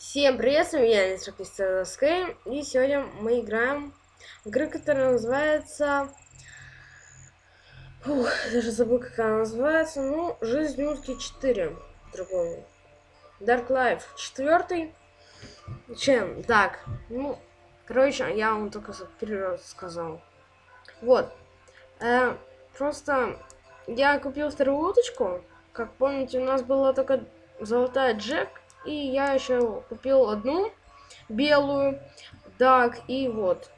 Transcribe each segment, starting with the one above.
Всем привет, с вами я, Мистер Скай, и сегодня мы играем в игру, которая называется... Фух, даже забыл, как она называется. Ну, Жизнь утки 4, другому. Dark Life 4. Чем? Так, ну, короче, я вам только вперед сказал. Вот. Э, просто я купил вторую уточку. Как помните, у нас была только золотая Джек и я еще купил одну белую. Так, и вот.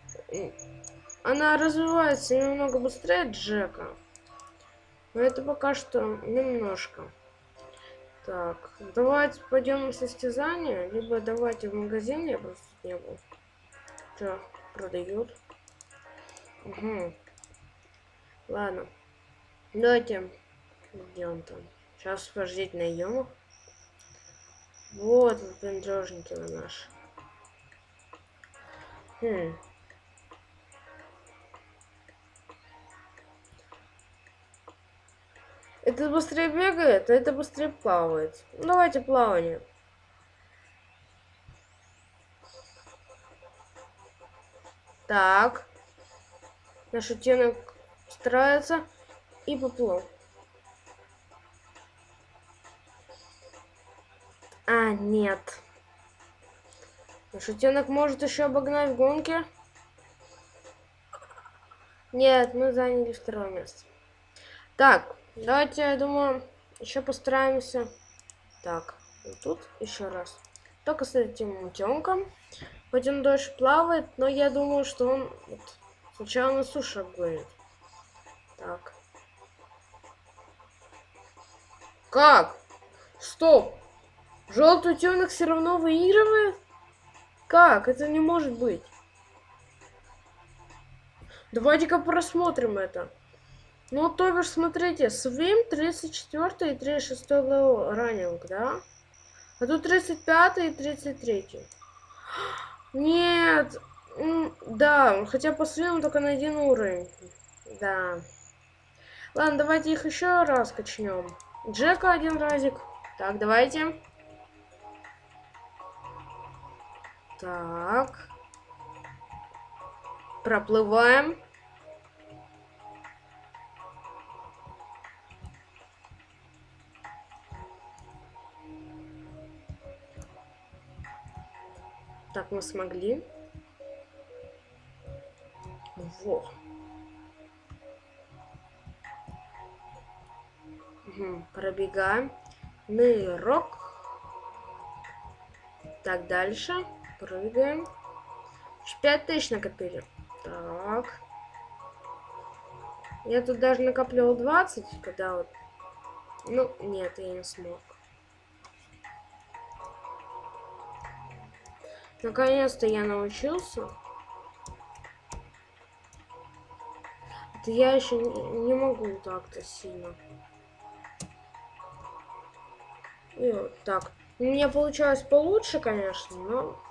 Она развивается немного быстрее Джека. Но это пока что немножко. Так, давайте пойдем на состязание, либо давайте в магазине, я просто не был. Что, продают? Угу. Ладно. Давайте. Где он там? Сейчас подождите найдем их. Вот выпендрежники вы наши. Хм. Это быстрее бегает, а это быстрее плавает. Давайте плавание. Так. Наш оттенок старается и поплыл. А, нет. Шутенок может еще обогнать в гонке. Нет, мы заняли второе место. Так, давайте, я думаю, еще постараемся. Так, вот тут еще раз. Только с этим утенком. Хоть он дольше плавает, но я думаю, что он вот, сначала на суше обгонит. Так. Как? Стоп! Желтый утенок все равно выигрывает? Как? Это не может быть. Давайте-ка просмотрим это. Ну, то бишь, смотрите, Свим 34 и 36 раннинг, да? А тут 35 и 33. Нет, да, хотя по Свиму только на один уровень. Да. Ладно, давайте их еще раз качнем. Джека один разик. Так, давайте. Так. Проплываем. Так, мы смогли. Во. Угу, пробегаем. Нырок. Так, дальше. Прыгаем. 5 тысяч накопили. Так. Я тут даже накопливал 20, когда вот... Ну, нет, я не смог. Наконец-то я научился. Это я еще не могу так-то сильно. И вот так. У меня получалось получше, конечно, но...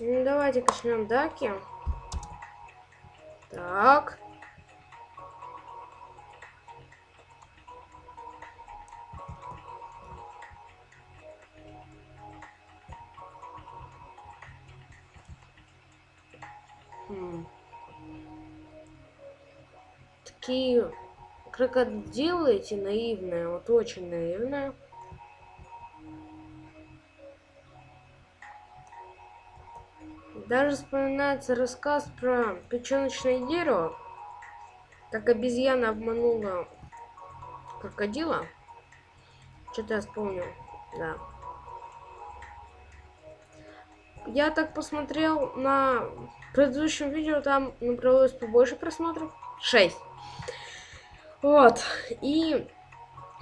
Ну, давайте качнем даки. Так. Хм. Такие крокодилы эти наивные, вот очень наивные. Даже вспоминается рассказ про печеночное дерево, как обезьяна обманула крокодила. Что-то я вспомнил, да. Я так посмотрел на предыдущем видео, там набралось побольше просмотров. 6. Вот. И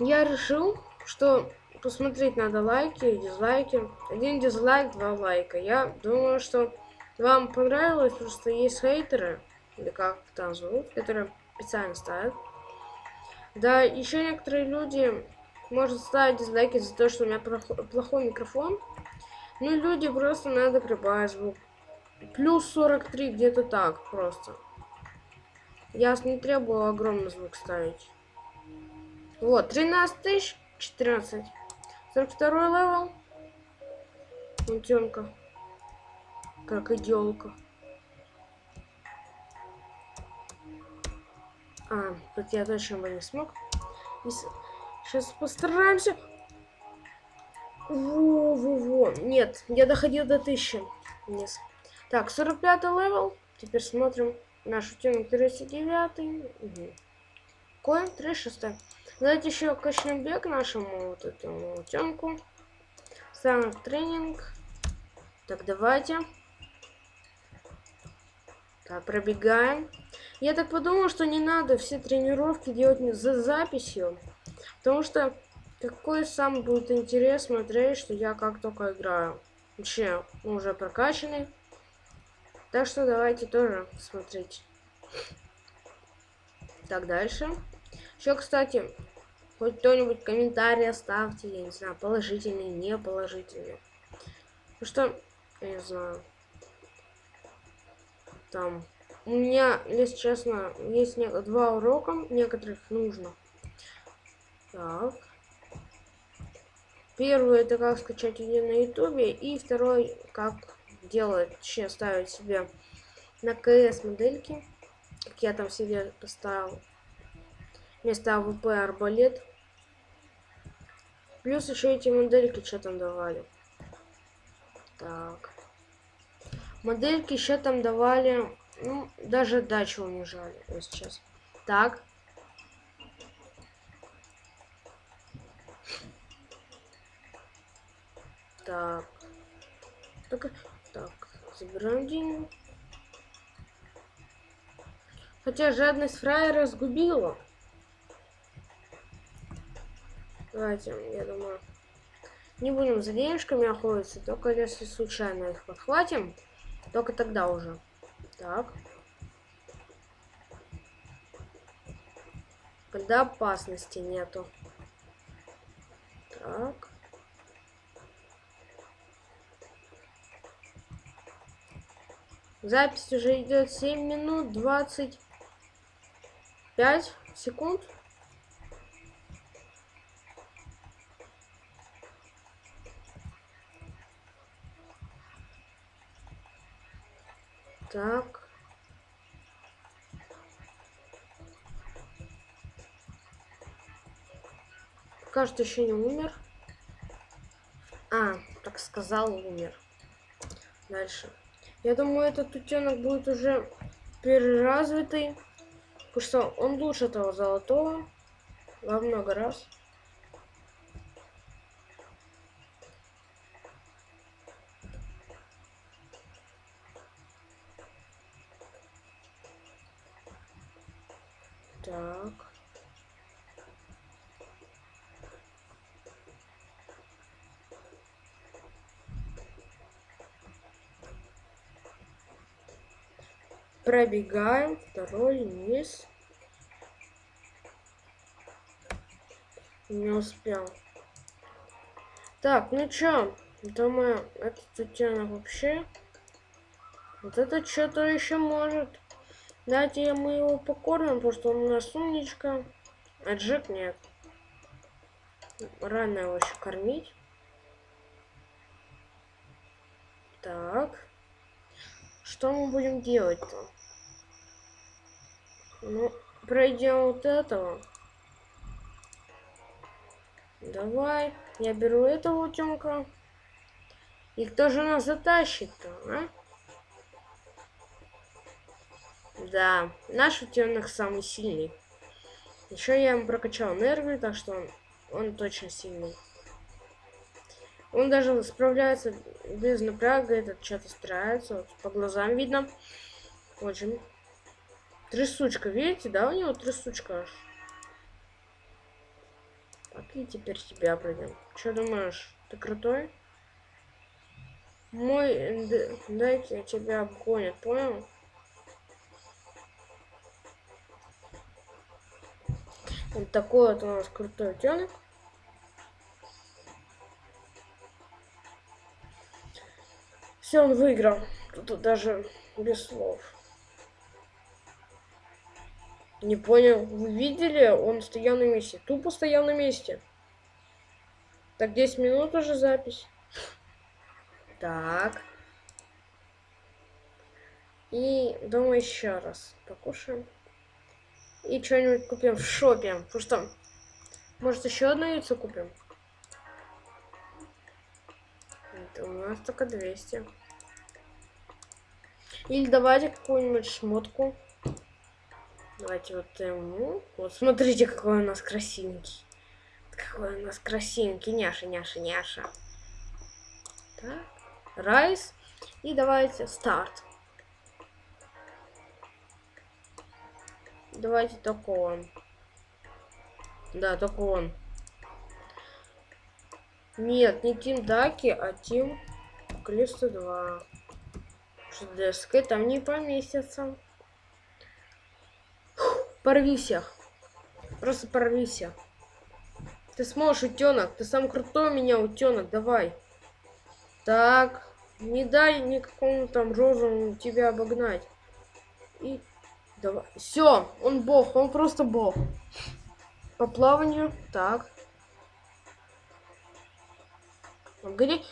я решил, что посмотреть надо лайки и дизлайки. Один дизлайк, два лайка. Я думаю, что вам понравилось, просто есть хейтеры, или как там зовут, которые специально ставят. Да, еще некоторые люди может ставить дизлайки за то, что у меня плохой микрофон. Ну, люди просто надо прибавить звук. Плюс 43, где-то так просто. Я не требую огромный звук ставить. Вот, 13 тысяч. 14. 42 левел. Утенка. Как идиолка. А, тут я точно бы не смог. Сейчас постараемся. Во-во-во. Нет, я доходил до 1000. Вниз. Так, 45 level. Теперь смотрим наш утенок 39. Угу. Coin 36. Давайте еще качнем бег нашему вот этому утенку. Ставим тренинг. Так, давайте. Так, пробегаем. Я так подумал, что не надо все тренировки делать за записью. Потому что какой сам будет интерес смотреть, что я как только играю. Вообще, уже прокачанный. Так что давайте тоже смотреть. Так, дальше. Еще, кстати, хоть кто-нибудь комментарий оставьте, я не знаю, положительный, не положительный. Ну что, я не знаю. Там, у меня, если честно, есть два урока, некоторых нужно. Так. Первый это как скачать видео на ютубе, и второй как делать, вообще ставить себе на КС модельки, как я там себе поставил вместо AWP арбалет. Плюс еще эти модельки что там давали. Так. Модельки еще там давали, ну, даже дачу унижали, вот сейчас. Так. Так. Так, так, забираем деньги. Хотя жадность фраера сгубила. Давайте, я думаю, не будем за денежками охотиться, только если случайно их подхватим, только тогда уже. Так. Когда опасности нету. Так. Запись уже идет 7 минут 25 секунд. Так. Кажется, еще не умер. А, так сказал, умер. Дальше. Я думаю, этот утенок будет уже переразвитый. Потому что он лучше того золотого во много раз. Пробегаем второй низ. Не успел. Так, ну чё? Думаю, этот утенок вообще... Вот это что-то еще может. Давайте мы его покормим, потому что он у нас умничка. А Джек нет. Рано его еще кормить. Так. Что мы будем делать-то? Ну, пройдем вот этого. Давай. Я беру этого утенка. И кто же нас затащит-то, а? Да, наш утенок самый сильный. Еще я ему прокачал энергию, так что он, он точно сильный. Он даже справляется без напряга, этот что-то старается. Вот, по глазам видно. Очень. Трясучка, видите, да, у него трясучка аж. Так, и теперь тебя пройдем. Что думаешь, ты крутой? Мой, дайте тебя обгонят, понял? Вот такой вот у нас крутой утенок. Все, он выиграл. Тут даже без слов. Не понял, вы видели? Он стоял на месте. Тупо стоял на месте. Так, 10 минут уже запись. Так. И думаю еще раз покушаем. И что-нибудь купим в шопе. Потому что, может, еще одно яйцо купим? Это у нас только 200. Или давайте какую-нибудь шмотку. Давайте вот ему. Вот смотрите, какой у нас красивенький. Какой у нас красивенький. Няша, няша, няша. Так. Райс. И давайте старт. Давайте такого. Да, только он. Нет, не Тим Даки, а Тим Клиста 2. Что для там не поместится. Порви всех. Просто порви всех. Ты сможешь, утенок. Ты сам крутой у меня, утенок. Давай. Так. Не дай никакому там розовому тебя обогнать. И давай. Все, он бог, он просто бог. По плаванию. Так. Погоди.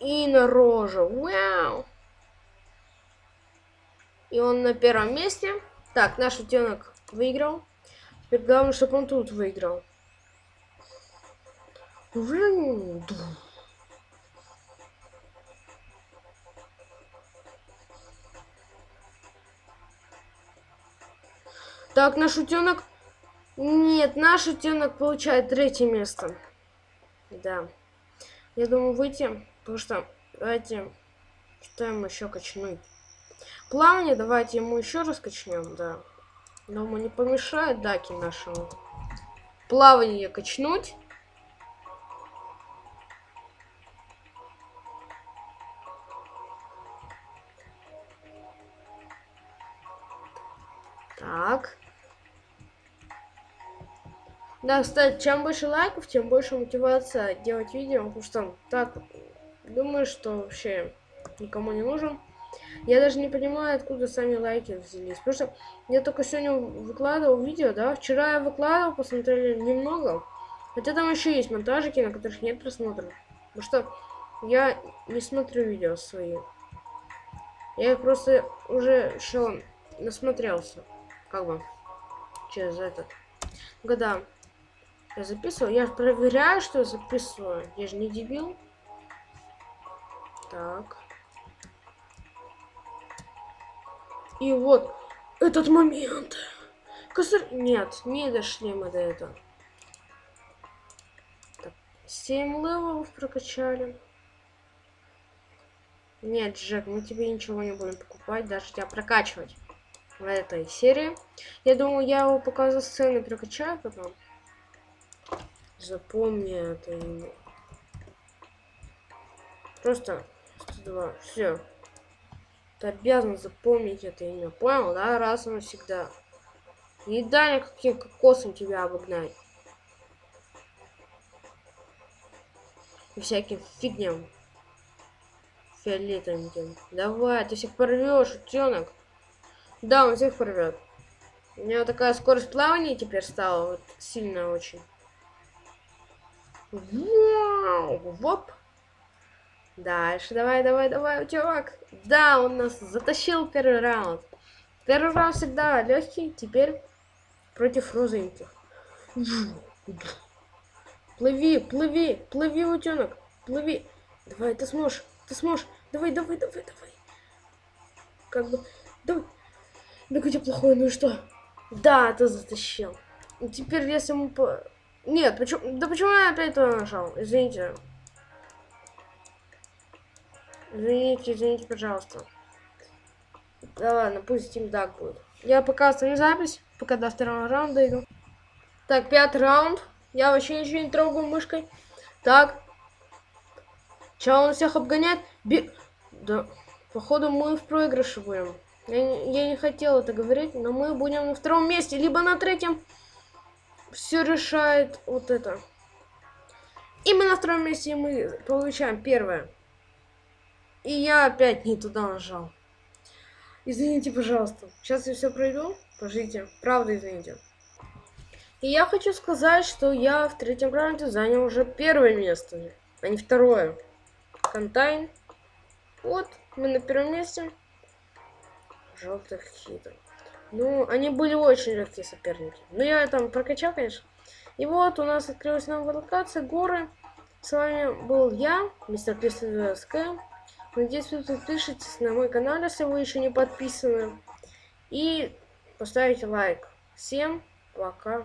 И на рожу. Вау. И он на первом месте. Так, наш утенок выиграл. Теперь главное, чтобы он тут выиграл. Так, наш утенок... Нет, наш утенок получает третье место. Да. Я думаю выйти, потому что давайте что ему еще качнуть. Плавание давайте ему еще раз качнем, да. Думаю, не помешает даки нашему. Плавание качнуть. Так. Да, кстати, чем больше лайков, тем больше мотивация делать видео, потому что так, думаю, что вообще никому не нужен. Я даже не понимаю, откуда сами лайки взялись. Потому что я только сегодня выкладывал видео, да. Вчера я выкладывал, посмотрели немного. Хотя там еще есть монтажики, на которых нет просмотров. Потому что я не смотрю видео свои. Я их просто уже что насмотрелся. Как бы. Через этот. Когда я записываю, я проверяю, что я записываю. Я же не дебил. Так. И вот этот момент. Косарь... Нет, не дошли мы до этого. Так, 7 левелов прокачали. Нет, Джек, мы тебе ничего не будем покупать, даже тебя прокачивать в этой серии. Я думаю, я его пока за сцены прокачаю потом. Запомни это имя. Просто 102. Все. Ты обязан запомнить это имя. Понял, да? Раз и навсегда. Не дай никаким кокосом тебя обогнать. И всяким фигням. Фиолетовеньким. Давай, ты всех порвешь, утенок. Да, он всех порвет. У него такая скорость плавания теперь стала. Вот, сильная очень. Вау! Воп! Дальше, давай, давай, давай, чувак. Да, он нас затащил первый раунд. Первый раунд всегда легкий, теперь против розовеньких. Плыви, плыви, плыви, утенок, плыви. Давай, ты сможешь, ты сможешь. Давай, давай, давай, давай. Как бы, давай. Да какой плохой, ну и что? Да, ты затащил. Теперь если мы по... Нет, почему... Да почему я опять туда нажал? Извините. Извините, извините, пожалуйста. Да ладно, пусть Team Duck будет. Я пока оставлю запись, пока до второго раунда иду. Так, пятый раунд. Я вообще ничего не трогаю мышкой. Так. Че он всех обгоняет? Би... Да, походу мы в проигрыше будем. Я не, я не хотел это говорить, но мы будем на втором месте, либо на третьем. Все решает вот это. Именно на втором месте мы получаем первое. И я опять не туда нажал. Извините, пожалуйста. Сейчас я все пройду. Пожите. Правда, извините. И я хочу сказать, что я в третьем раунде занял уже первое место, а не второе. Контайн. Вот, мы на первом месте. Желтых хитр. Ну, они были очень легкие соперники. Ну, я там прокачал, конечно. И вот у нас открылась новая локация, горы. С вами был я, мистер Кристин СК. Надеюсь, вы подпишитесь на мой канал, если вы еще не подписаны. И поставите лайк. Всем пока.